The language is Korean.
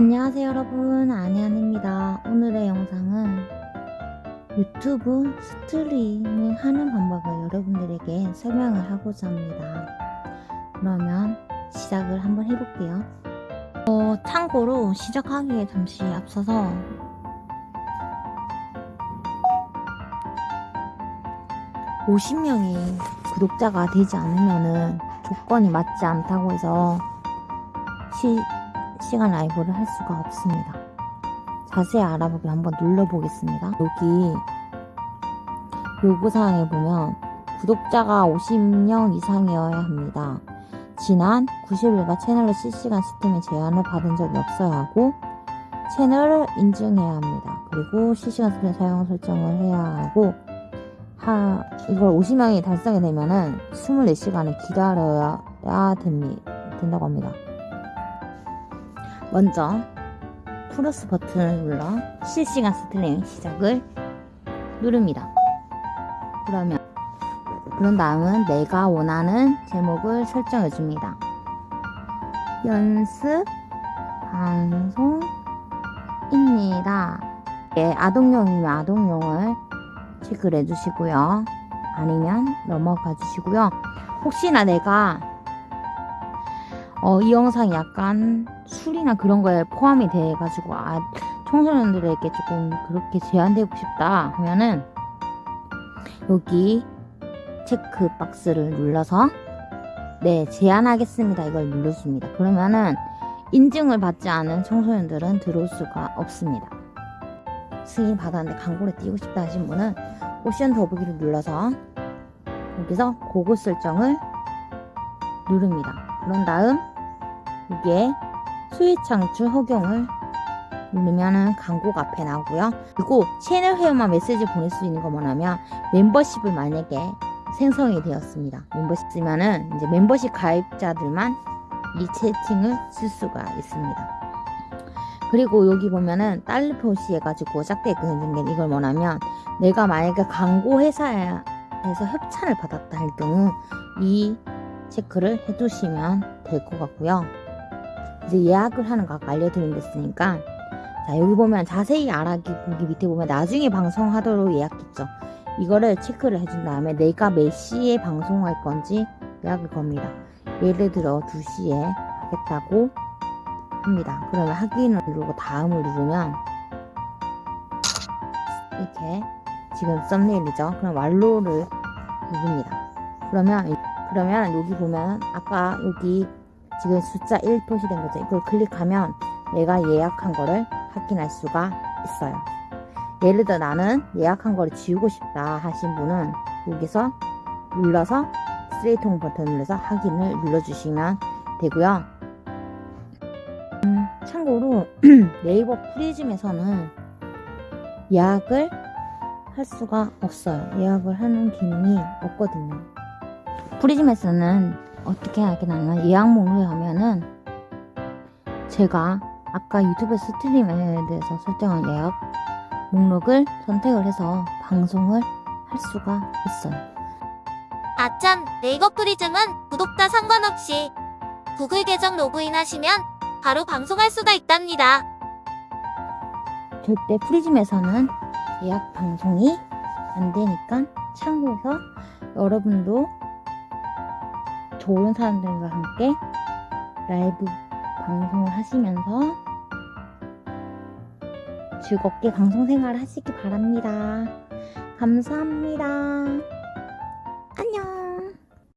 안녕하세요 여러분. 아니안입니다. 오늘의 영상은 유튜브 스트리밍 하는 방법을 여러분들에게 설명을 하고자 합니다. 그러면 시작을 한번 해볼게요. 어, 참고로 시작하기에 잠시 앞서서 (50명이) 구독자가 되지 않으면 은 조건이 맞지 않다고 해서 시, 실시간 라이브를 할 수가 없습니다. 자세히 알아보기 한번 눌러보겠습니다. 여기 요구사항에 보면 구독자가 50명 이상이어야 합니다. 지난 90일과 채널의 실시간 시스템에 제한을 받은 적이 없어야 하고 채널을 인증해야 합니다. 그리고 실시간 시스템 사용 설정을 해야 하고 하, 이걸 50명이 달성이 되면은 24시간을 기다려야 됩니다. 된다고 합니다. 먼저 플러스 버튼을 눌러 실시간 스트리밍 시작을 누릅니다. 그러면 그런 다음은 내가 원하는 제목을 설정해 줍니다. 연습 방송입니다. 예, 아동용이면 아동용을 체크를 해주시고요. 아니면 넘어가 주시고요. 혹시나 내가 어, 이 영상이 약간 술이나 그런 거에 포함이 돼가지고 아 청소년들에게 조금 그렇게 제한되고 싶다 하면은 여기 체크 박스를 눌러서 네 제한하겠습니다. 이걸 눌러줍니다. 그러면은 인증을 받지 않은 청소년들은 들어올 수가 없습니다. 승인 받았는데 광고를 띄고 싶다 하신 분은 옵션 더보기를 눌러서 여기서 고급 설정을 누릅니다. 그런 다음 이게 수익 창출 허용을 누르면은 광고가 앞에 나오고요. 그리고 채널 회원만 메시지 보낼 수 있는 거 뭐냐면 멤버십을 만약에 생성이 되었습니다. 멤버십이면은 이제 멤버십 가입자들만 이 채팅을 쓸 수가 있습니다. 그리고 여기 보면은 달러 표시해가지고 짝대 그는 이걸 뭐냐면 내가 만약에 광고 회사에서 협찬을 받았다 할 경우 이 체크를 해두시면 될 것 같고요. 이제 예약을 하는 거 아까 알려드린댔으니까. 자 여기 보면 자세히 알아보기 보기 밑에 보면 나중에 방송하도록 예약했죠. 이거를 체크를 해준 다음에 내가 몇 시에 방송할 건지 예약을 겁니다. 예를 들어 2시에 하겠다고 합니다. 그러면 확인을 누르고 다음을 누르면 이렇게 지금 썸네일이죠. 그럼 완료를 누릅니다. 그러면 그러면 여기 보면 아까 여기 지금 숫자 1 표시된 거죠. 이걸 클릭하면 내가 예약한 거를 확인할 수가 있어요. 예를 들어 나는 예약한 거를 지우고 싶다 하신 분은 여기서 눌러서 쓰레기통 버튼 눌러서 확인을 눌러주시면 되고요. 음, 참고로 네이버 프리즘에서는 예약을 할 수가 없어요. 예약을 하는 기능이 없거든요. 프리즘에서는 어떻게 하냐면 예약 목록에 가면은 제가 아까 유튜브 스트림에 대해서 설정한 예약 목록을 선택을 해서 방송을 할 수가 있어요. 아참, 네이버 프리즘은 구독자 상관없이 구글 계정 로그인 하시면 바로 방송할 수가 있답니다. 절대 프리즘에서는 예약 방송이 안 되니까 참고해서 여러분도 좋은 사람들과 함께 라이브 방송을 하시면서 즐겁게 방송 생활을 하시기 바랍니다. 감사합니다. 안녕.